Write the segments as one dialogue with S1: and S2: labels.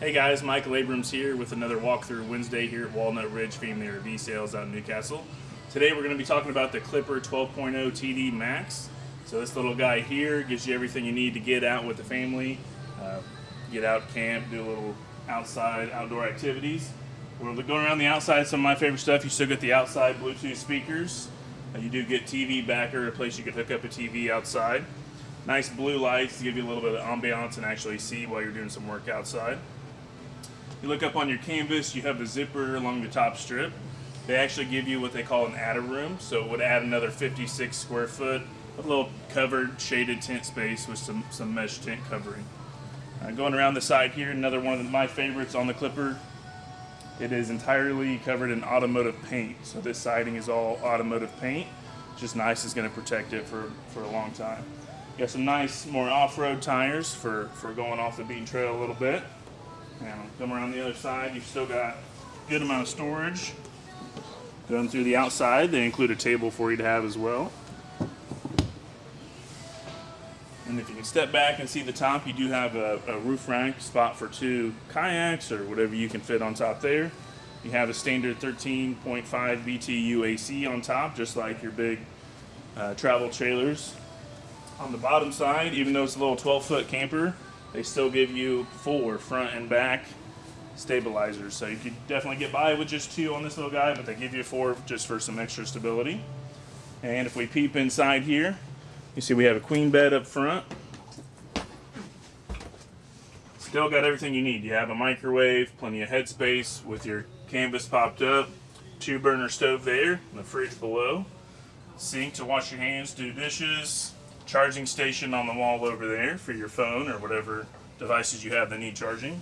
S1: Hey guys, Michael Abrams here with another walkthrough Wednesday here at Walnut Ridge Family RV Sales out in Newcastle. Today we're going to be talking about the Clipper 12.0 TD Max. So this little guy here gives you everything you need to get out with the family, uh, get out, camp, do a little outside outdoor activities. We're going around the outside, some of my favorite stuff. You still get the outside Bluetooth speakers. Uh, you do get TV backer, a place you can hook up a TV outside. Nice blue lights to give you a little bit of ambiance and actually see while you're doing some work outside. You look up on your canvas, you have the zipper along the top strip. They actually give you what they call an add-a-room, so it would add another 56 square foot of a little covered shaded tent space with some, some mesh tent covering. Uh, going around the side here, another one of my favorites on the Clipper. It is entirely covered in automotive paint, so this siding is all automotive paint. Just nice, it's going to protect it for, for a long time. Got some nice, more off-road tires for, for going off the beaten trail a little bit. Now, come around the other side, you've still got a good amount of storage. Going through the outside, they include a table for you to have as well. And if you can step back and see the top, you do have a, a, roof rack spot for two kayaks or whatever you can fit on top there. You have a standard 13.5 BTU AC on top, just like your big uh, travel trailers. On the bottom side, even though it's a little 12 foot camper, they still give you four front and back stabilizers. So you could definitely get by with just two on this little guy, but they give you four just for some extra stability. And if we peep inside here, you see we have a queen bed up front. Still got everything you need. You have a microwave, plenty of headspace with your canvas popped up, two burner stove there, and the fridge below. Sink to wash your hands, do dishes, charging station on the wall over there for your phone or whatever devices you have that need charging.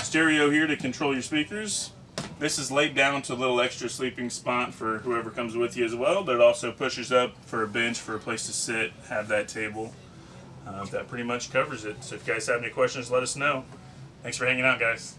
S1: Stereo here to control your speakers. This is laid down to a little extra sleeping spot for whoever comes with you as well, but it also pushes up for a bench for a place to sit, have that table. Uh, that pretty much covers it. So if you guys have any questions, let us know. Thanks for hanging out, guys.